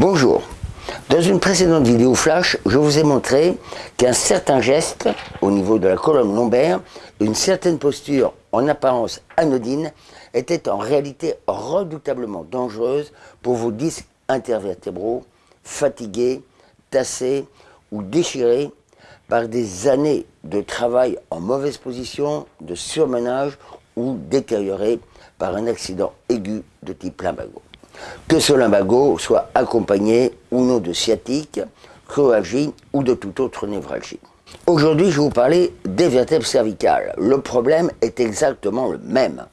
Bonjour. Dans une précédente vidéo flash, je vous ai montré qu'un certain geste au niveau de la colonne lombaire, une certaine posture en apparence anodine, était en réalité redoutablement dangereuse pour vos disques intervertébraux, fatigués, tassés ou déchirés par des années de travail en mauvaise position, de surmenage ou détériorés par un accident aigu de type lumbago que ce lumbago soit accompagné ou non de sciatique, cryoalgie ou de toute autre névralgie. Aujourd'hui, je vais vous parler des vertèbres cervicales. Le problème est exactement le même.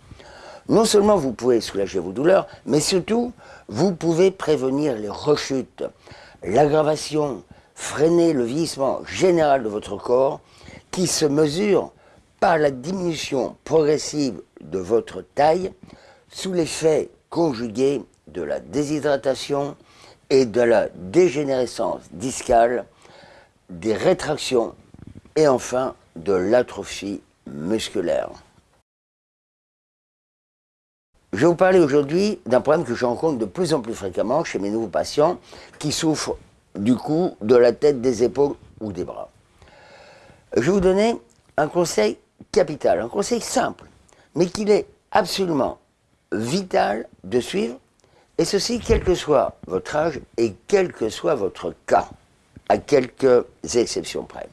Non seulement vous pouvez soulager vos douleurs, mais surtout, vous pouvez prévenir les rechutes, l'aggravation, freiner le vieillissement général de votre corps qui se mesure par la diminution progressive de votre taille sous l'effet conjugué de la déshydratation et de la dégénérescence discale, des rétractions et enfin de l'atrophie musculaire. Je vais vous parler aujourd'hui d'un problème que je rencontre de plus en plus fréquemment chez mes nouveaux patients qui souffrent du cou, de la tête, des épaules ou des bras. Je vais vous donner un conseil capital, un conseil simple, mais qu'il est absolument vital de suivre et ceci, quel que soit votre âge et quel que soit votre cas, à quelques exceptions près.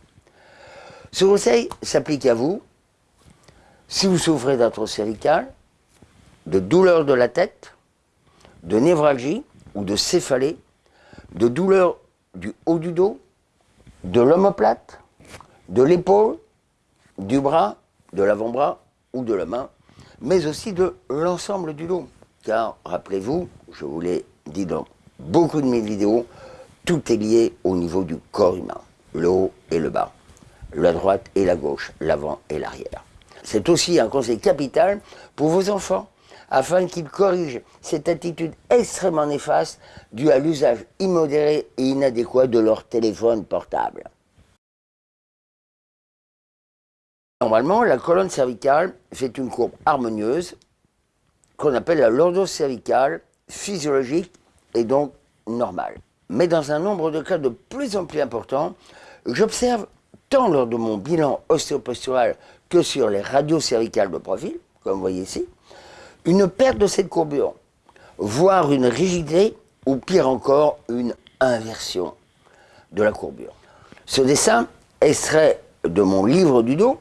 Ce conseil s'applique à vous si vous souffrez d'arthrose cervicale, de douleurs de la tête, de névralgie ou de céphalée, de douleurs du haut du dos, de l'omoplate, de l'épaule, du bras, de l'avant-bras ou de la main, mais aussi de l'ensemble du dos. Car, rappelez-vous, je vous l'ai dit dans beaucoup de mes vidéos, tout est lié au niveau du corps humain, le haut et le bas, la droite et la gauche, l'avant et l'arrière. C'est aussi un conseil capital pour vos enfants, afin qu'ils corrigent cette attitude extrêmement néfaste due à l'usage immodéré et inadéquat de leur téléphone portable. Normalement, la colonne cervicale fait une courbe harmonieuse qu'on appelle la lordose cervicale physiologique et donc normal. Mais dans un nombre de cas de plus en plus important, j'observe tant lors de mon bilan ostéopostural que sur les radios cervicales de profil, comme vous voyez ici, une perte de cette courbure, voire une rigidité, ou pire encore, une inversion de la courbure. Ce dessin, extrait de mon livre du dos,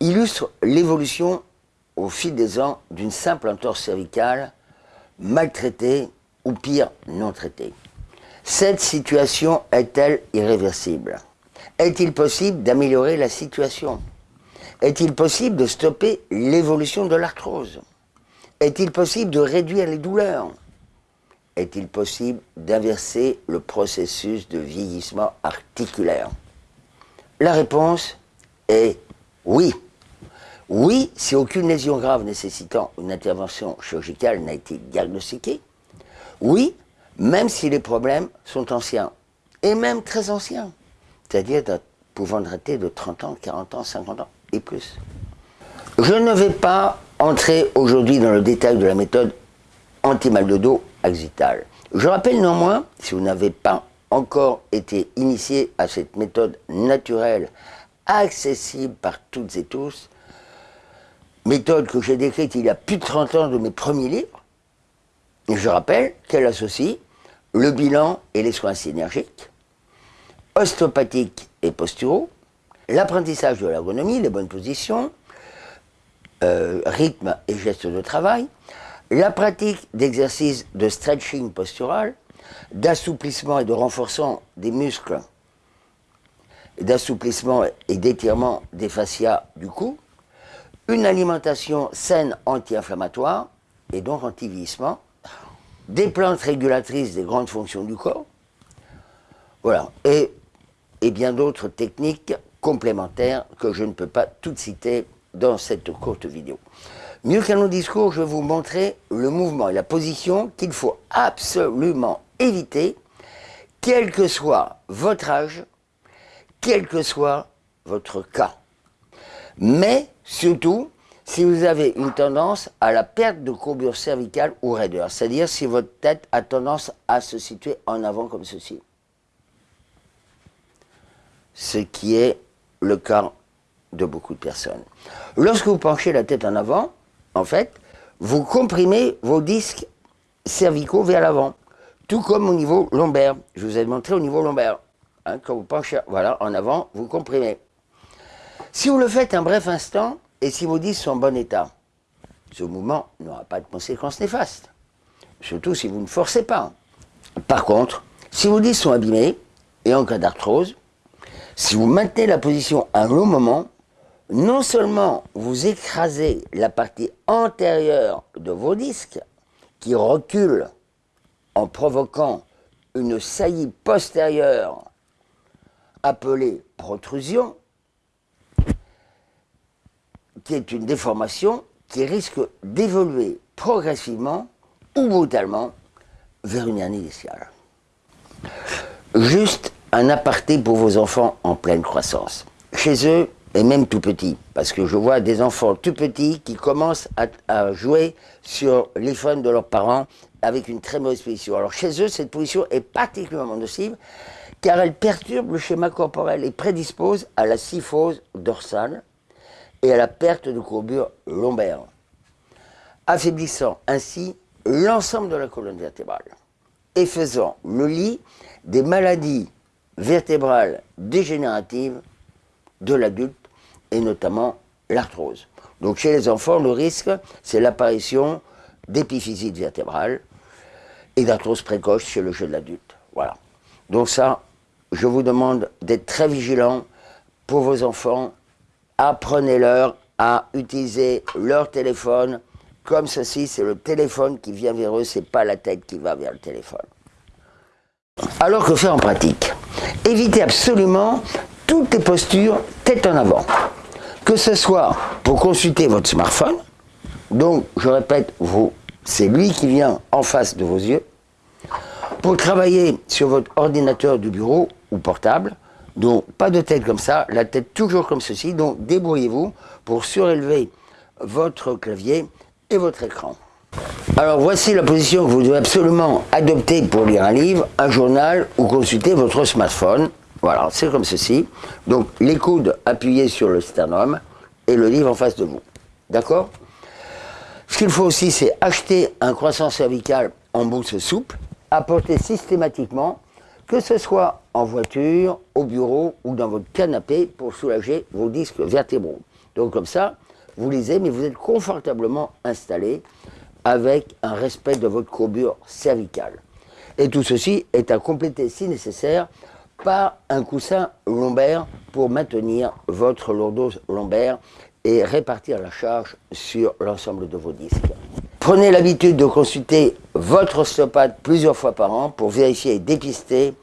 illustre l'évolution au fil des ans d'une simple entorse cervicale maltraité ou pire, non traité. Cette situation est-elle irréversible? Est-il possible d'améliorer la situation? Est-il possible de stopper l'évolution de l'arthrose? Est-il possible de réduire les douleurs? Est-il possible d'inverser le processus de vieillissement articulaire? La réponse est oui. Oui, si aucune lésion grave nécessitant une intervention chirurgicale n'a été diagnostiquée. Oui, même si les problèmes sont anciens, et même très anciens, c'est-à-dire pouvant dater de 30 ans, 40 ans, 50 ans et plus. Je ne vais pas entrer aujourd'hui dans le détail de la méthode anti-mal de dos axital. Je rappelle néanmoins, si vous n'avez pas encore été initié à cette méthode naturelle, accessible par toutes et tous, méthode que j'ai décrite il y a plus de 30 ans de mes premiers livres. Je rappelle qu'elle associe le bilan et les soins synergiques, ostéopathiques et posturaux, l'apprentissage de l'ergonomie, les bonnes positions, euh, rythme et gestes de travail, la pratique d'exercices de stretching postural, d'assouplissement et de renforcement des muscles, d'assouplissement et d'étirement des fascias du cou, une alimentation saine anti-inflammatoire et donc anti-vieillissement, des plantes régulatrices des grandes fonctions du corps, voilà, et, et bien d'autres techniques complémentaires que je ne peux pas toutes citer dans cette courte vidéo. Mieux qu'un long discours, je vais vous montrer le mouvement et la position qu'il faut absolument éviter, quel que soit votre âge, quel que soit votre cas. Mais surtout, si vous avez une tendance à la perte de courbure cervicale ou raideur, c'est-à-dire si votre tête a tendance à se situer en avant comme ceci. Ce qui est le cas de beaucoup de personnes. Lorsque vous penchez la tête en avant, en fait, vous comprimez vos disques cervicaux vers l'avant, tout comme au niveau lombaire. Je vous ai montré au niveau lombaire. Hein, quand vous penchez voilà, en avant, vous comprimez. Si vous le faites un bref instant, et si vos disques sont en bon état, ce mouvement n'aura pas de conséquences néfastes. Surtout si vous ne forcez pas. Par contre, si vos disques sont abîmés, et en cas d'arthrose, si vous maintenez la position un long moment, non seulement vous écrasez la partie antérieure de vos disques, qui recule en provoquant une saillie postérieure appelée protrusion, qui est une déformation qui risque d'évoluer progressivement ou brutalement vers une hernie discale. Juste un aparté pour vos enfants en pleine croissance. Chez eux, et même tout petits, parce que je vois des enfants tout petits qui commencent à, jouer sur l'iPhone de leurs parents avec une très mauvaise position. Alors chez eux, cette position est particulièrement nocive, car elle perturbe le schéma corporel et prédispose à la syphose dorsale et à la perte de courbure lombaire, affaiblissant ainsi l'ensemble de la colonne vertébrale et faisant le lit des maladies vertébrales dégénératives de l'adulte et notamment l'arthrose. Donc chez les enfants, le risque, c'est l'apparition d'épiphysie vertébrale et d'arthrose précoce chez le jeune adulte. Voilà. Donc ça, je vous demande d'être très vigilant pour vos enfants. Apprenez-leur à utiliser leur téléphone comme ceci. C'est le téléphone qui vient vers eux, c'est pas la tête qui va vers le téléphone. Alors que faire en pratique? Évitez absolument toutes les postures tête en avant que ce soit pour consulter votre smartphone, donc je répète, c'est lui qui vient en face de vos yeux, pour travailler sur votre ordinateur du bureau ou portable, donc pas de tête comme ça, la tête toujours comme ceci, donc débrouillez-vous pour surélever votre clavier et votre écran. Alors voici la position que vous devez absolument adopter pour lire un livre, un journal ou consulter votre smartphone. Voilà, c'est comme ceci. Donc les coudes appuyés sur le sternum et le livre en face de vous. D'accord? Ce qu'il faut aussi, c'est acheter un croissant cervical en mousse souple, apporter systématiquement, que ce soit en voiture, au bureau ou dans votre canapé pour soulager vos disques vertébraux. Donc comme ça, vous lisez, mais vous êtes confortablement installé avec un respect de votre courbure cervicale. Et tout ceci est à compléter si nécessaire par un coussin lombaire pour maintenir votre lourdose lombaire et répartir la charge sur l'ensemble de vos disques. Prenez l'habitude de consulter votre ostéopathe plusieurs fois par an pour vérifier et dépister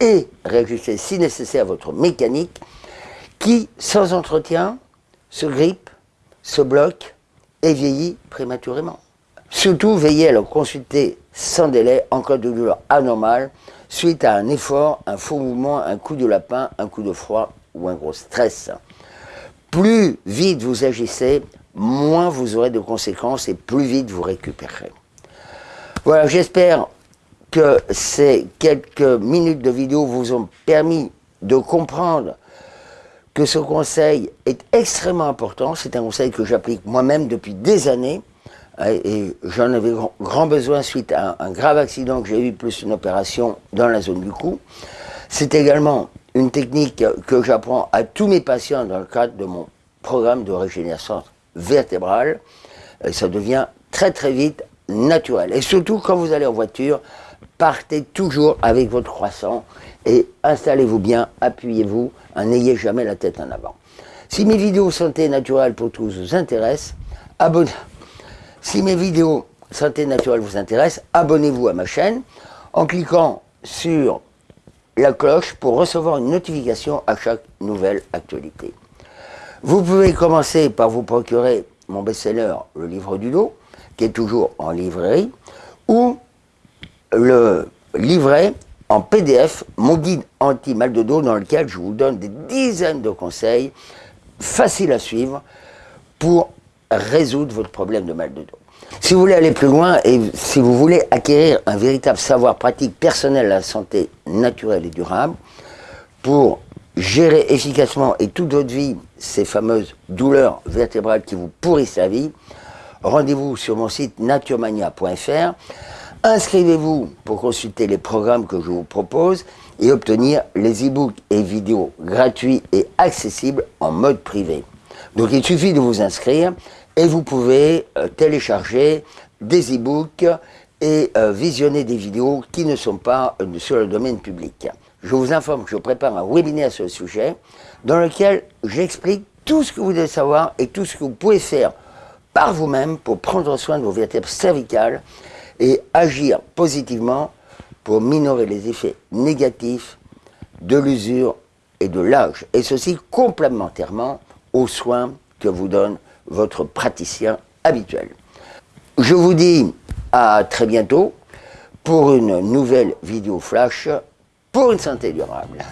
et réajuster si nécessaire votre mécanique qui, sans entretien, se grippe, se bloque et vieillit prématurément. Surtout, veillez à le consulter sans délai en cas de douleur anormale suite à un effort, un faux mouvement, un coup de lapin, un coup de froid ou un gros stress. Plus vite vous agissez, moins vous aurez de conséquences et plus vite vous récupérerez. Voilà, j'espère que ces quelques minutes de vidéo vous ont permis de comprendre que ce conseil est extrêmement important. C'est un conseil que j'applique moi-même depuis des années et j'en avais grand besoin suite à un, grave accident que j'ai eu, plus une opération dans la zone du cou. C'est également une technique que j'apprends à tous mes patients dans le cadre de mon programme de régénération vertébrale. Et ça devient très très vite naturel. Et surtout quand vous allez en voiture, partez toujours avec votre croissant et installez-vous bien, appuyez-vous, n'ayez jamais la tête en avant. Si mes vidéos santé naturelle pour tous vous intéressent, abonnez-vous à ma chaîne en cliquant sur la cloche pour recevoir une notification à chaque nouvelle actualité. Vous pouvez commencer par vous procurer mon best-seller, le livre du dos, qui est toujours en librairie, ou le livret en PDF, mon guide anti-mal de dos, dans lequel je vous donne des dizaines de conseils faciles à suivre pour résoudre votre problème de mal de dos. Si vous voulez aller plus loin et si vous voulez acquérir un véritable savoir pratique personnel à la santé naturelle et durable, pour gérer efficacement et toute votre vie ces fameuses douleurs vertébrales qui vous pourrissent la vie, rendez-vous sur mon site naturemania.fr, inscrivez-vous pour consulter les programmes que je vous propose et obtenir les e-books et vidéos gratuits et accessibles en mode privé. Donc il suffit de vous inscrire et vous pouvez euh, télécharger des e-books et euh, visionner des vidéos qui ne sont pas euh, sur le domaine public. Je vous informe que je prépare un webinaire sur le sujet dans lequel j'explique tout ce que vous devez savoir et tout ce que vous pouvez faire par vous-même pour prendre soin de vos vertèbres cervicales et agir positivement pour minorer les effets négatifs de l'usure et de l'âge. Et ceci complémentairement aux soins que vous donne votre praticien habituel. Je vous dis à très bientôt pour une nouvelle vidéo flash pour une santé durable.